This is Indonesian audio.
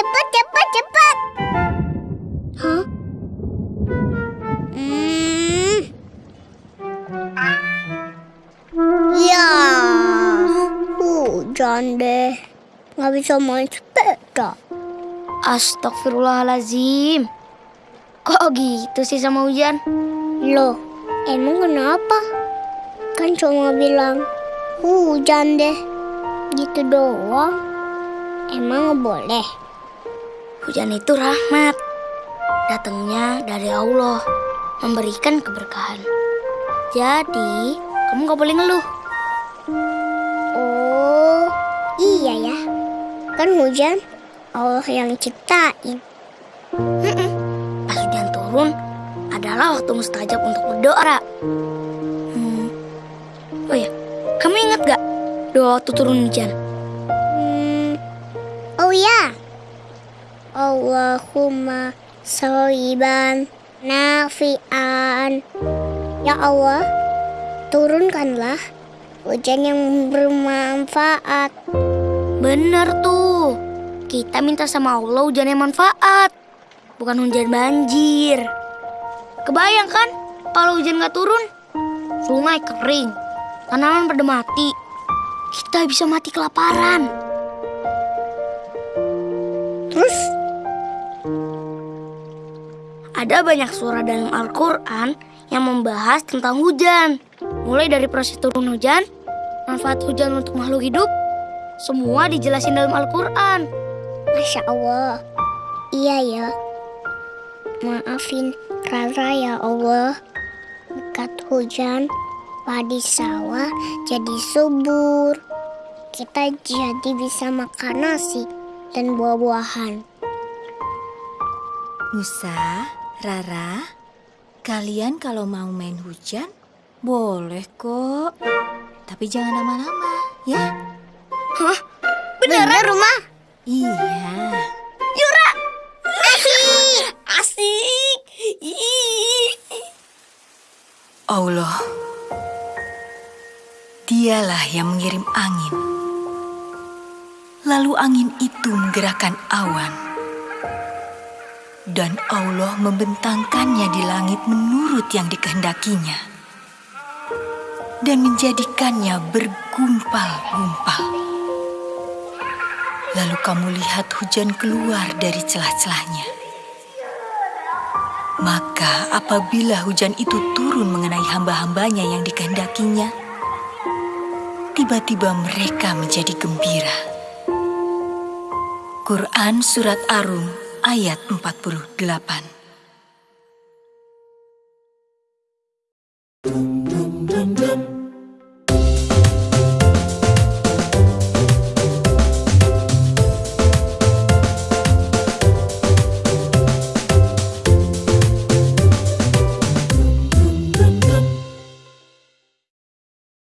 cepat, cepat, cepat. Hah? Hmm. Ya, hujan deh. Nggak bisa main sepeda. Astagfirullahalazim. Kok gitu sih sama hujan? Loh, emang kenapa? Kan cuma bilang hujan deh. Gitu doang. Emang boleh? Hujan itu rahmat. Datangnya dari Allah. Memberikan keberkahan. Jadi, kamu gak boleh ngeluh. Oh, iya ya. Kan hujan Allah yang ciptain. Pas hujan turun, adalah waktu mustajab untuk berdoa. Hmm. Oh ya, kamu ingat gak doa waktu turun hujan? Allahumma soliban nafian. Ya Allah, turunkanlah hujan yang bermanfaat. Bener tuh. Kita minta sama Allah hujan yang manfaat. Bukan hujan banjir. Kebayang kan kalau hujan gak turun? Sungai kering. Tanaman pada mati. Kita bisa mati kelaparan. Terus Ada banyak surah dalam Al-Quran yang membahas tentang hujan. Mulai dari proses turun hujan, manfaat hujan untuk makhluk hidup, semua dijelasin dalam Al-Quran. Masya Allah. Iya ya. Maafin Rara ya Allah. Berkat hujan, padi sawah jadi subur. Kita jadi bisa makan nasi dan buah-buahan. Nusa, Rara, kalian kalau mau main hujan boleh kok. Tapi jangan lama-lama, ya? Beneran rumah? Iya. Asik! Allah, dialah yang mengirim angin. Lalu angin itu menggerakkan awan. Dan Allah membentangkannya di langit menurut yang dikehendakinya. Dan menjadikannya bergumpal-gumpal. Lalu kamu lihat hujan keluar dari celah-celahnya. Maka apabila hujan itu turun mengenai hamba-hambanya yang dikehendakinya, tiba-tiba mereka menjadi gembira. Quran Surat Arum ayat 48.